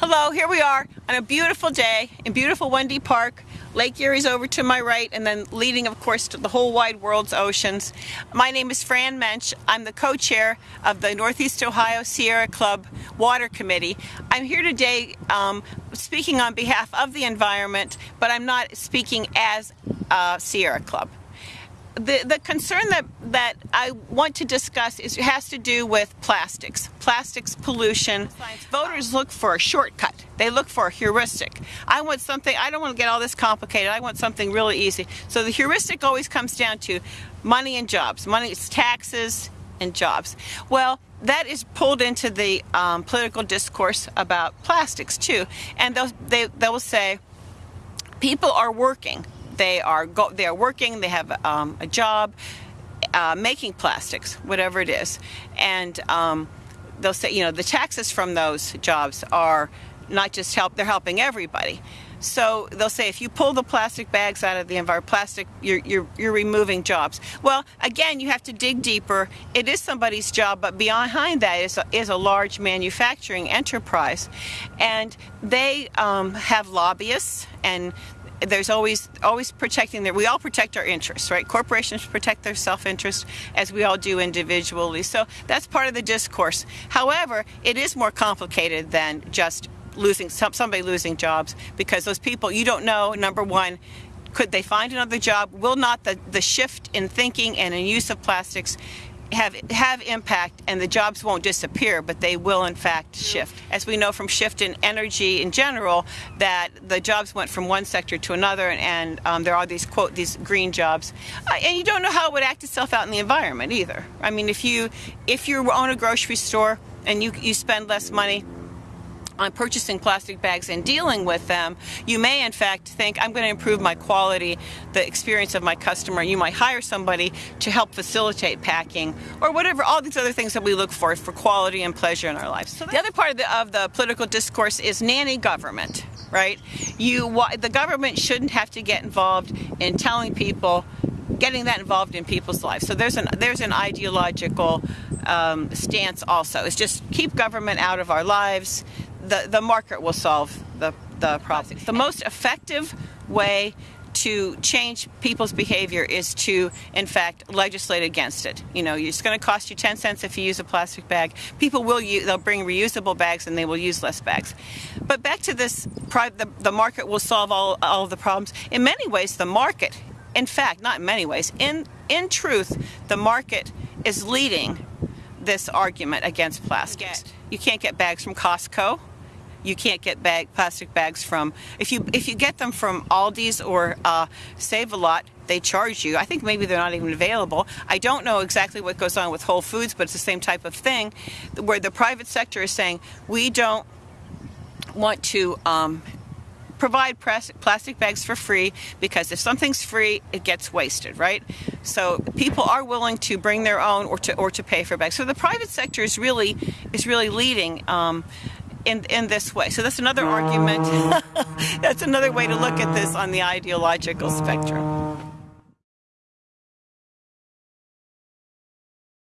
Hello, here we are on a beautiful day in beautiful Wendy Park. Lake Erie's over to my right and then leading, of course, to the whole wide world's oceans. My name is Fran Mentch. I'm the co-chair of the Northeast Ohio Sierra Club Water Committee. I'm here today um, speaking on behalf of the environment, but I'm not speaking as a Sierra Club the, the concern that, that I want to discuss is has to do with plastics, plastics pollution. Voters look for a shortcut. They look for a heuristic. I want something, I don't want to get all this complicated. I want something really easy. So the heuristic always comes down to money and jobs. Money is taxes and jobs. Well, that is pulled into the um, political discourse about plastics too. And they, they will say, people are working they are go, they are working, they have um, a job uh, making plastics, whatever it is, and um, they'll say, you know, the taxes from those jobs are not just help; they're helping everybody. So they'll say if you pull the plastic bags out of the environment, plastic, you're, you're, you're removing jobs. Well, again, you have to dig deeper. It is somebody's job, but behind that is a, is a large manufacturing enterprise. And they um, have lobbyists and there's always always protecting their we all protect our interests right? Corporations protect their self-interest as we all do individually. So that's part of the discourse. However it is more complicated than just losing some, somebody losing jobs because those people you don't know number one could they find another job? Will not the the shift in thinking and in use of plastics have have impact and the jobs won't disappear but they will in fact shift. As we know from shift in energy in general that the jobs went from one sector to another and um, there are these quote these green jobs. Uh, and you don't know how it would act itself out in the environment either. I mean if you if you own a grocery store and you you spend less money on purchasing plastic bags and dealing with them, you may in fact think, I'm going to improve my quality, the experience of my customer. You might hire somebody to help facilitate packing or whatever, all these other things that we look for for quality and pleasure in our lives. So the other part of the, of the political discourse is nanny government, right? You, the government shouldn't have to get involved in telling people getting that involved in people's lives. So there's an there's an ideological um, stance also. It's just keep government out of our lives the, the market will solve the, the problem. The most effective way to change people's behavior is to, in fact, legislate against it. You know, it's going to cost you 10 cents if you use a plastic bag. People will use, they'll bring reusable bags and they will use less bags. But back to this, the, the market will solve all, all of the problems. In many ways, the market, in fact, not in many ways, in, in truth, the market is leading this argument against plastics. You can't get bags from Costco you can't get bag plastic bags from. If you if you get them from Aldi's or uh, Save a Lot they charge you. I think maybe they're not even available. I don't know exactly what goes on with Whole Foods but it's the same type of thing where the private sector is saying we don't want to um, provide plastic bags for free because if something's free it gets wasted right? So people are willing to bring their own or to or to pay for bags. So the private sector is really is really leading um, in, in this way. So that's another argument. Oh. that's another way to look at this on the ideological spectrum.